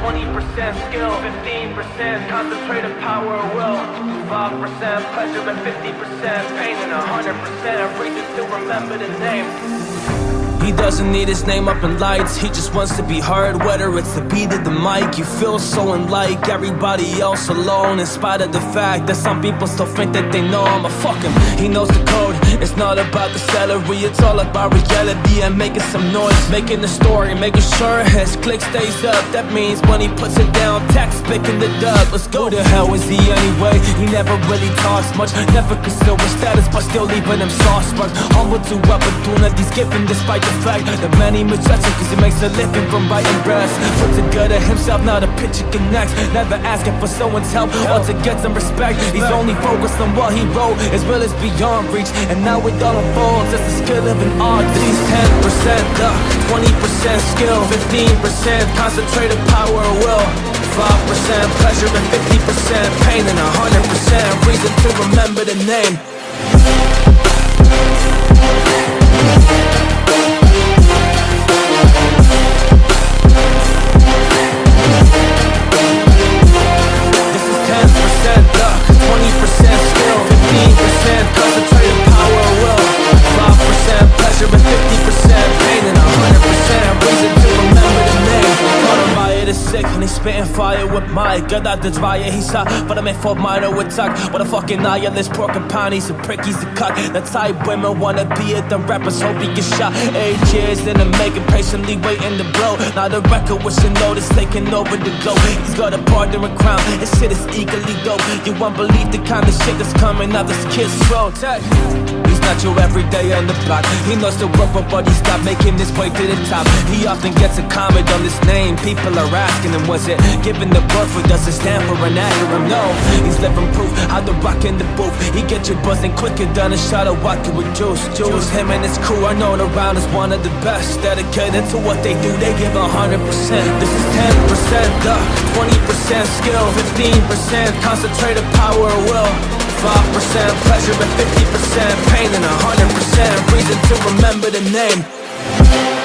20% skill, 15% concentrated power of will, 5% pleasure and 50% pain, and 100% reason to remember the name. He doesn't need his name up in lights, he just wants to be heard. Whether it's the beat of the mic, you feel so unlike everybody else alone. In spite of the fact that some people still think that they know I'm a fuck him. He knows the code, it's not about the salary, it's all about reality and making some noise. Making the story, making sure his click stays up. That means when he puts it down, Tak's picking the dub. Let's go to hell is he anyway? He never really talks much, never conceal his status, but still leaving him sparks. Humble to opportunities given despite the the fact that many him Cause he makes a living from writing breasts Puts together himself, not a picture connects. Never asking for someone's help or to get some respect. He's only focused on what he wrote, his will is beyond reach. And now it all unfolds as the skill of an artist. He's 10% luck, 20% skill 15% concentrated power of will 5% pleasure and 50% pain And 100% reason to remember the name Cause spitting fire with my God, the fire he's hot But I'm in for minor attack. What a fucking nihilist porcupine He's a prick, he's a cut. The type women wanna be it The rappers hope he gets shot. Eight years in the making Patiently waiting to blow. Now the record with Shinoda's Taking over the go He's got a partner in crime His shit is equally dope. You won't believe the kind of shit that's coming out this kid's throat. He's not your everyday on the block. He knows the work but he's not making his way to the top. He often gets a comment on his name. People are asking him was it Given the birth or does it stand for an acronym? No, he's living proof How the rock in the booth. He get you buzzing quicker than a shot of vodka with juice. Juice, him and his crew are known around as one of the best. Dedicated to what they do, they give a hundred percent. This is 10% luck, 20% skill. 15% concentrated power of will 5% pleasure and 50% pain. And a 100% reason to remember the name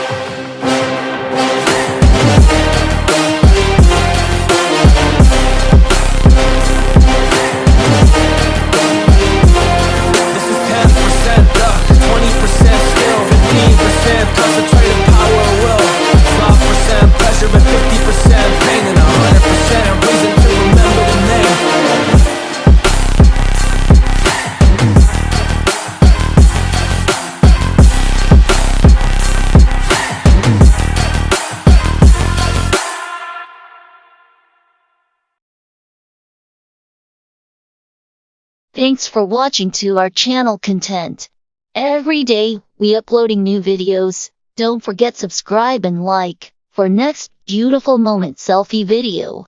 Thanks for watching to our channel content. Every day, we uploading new videos. Don't forget subscribe and like for next beautiful moment selfie video.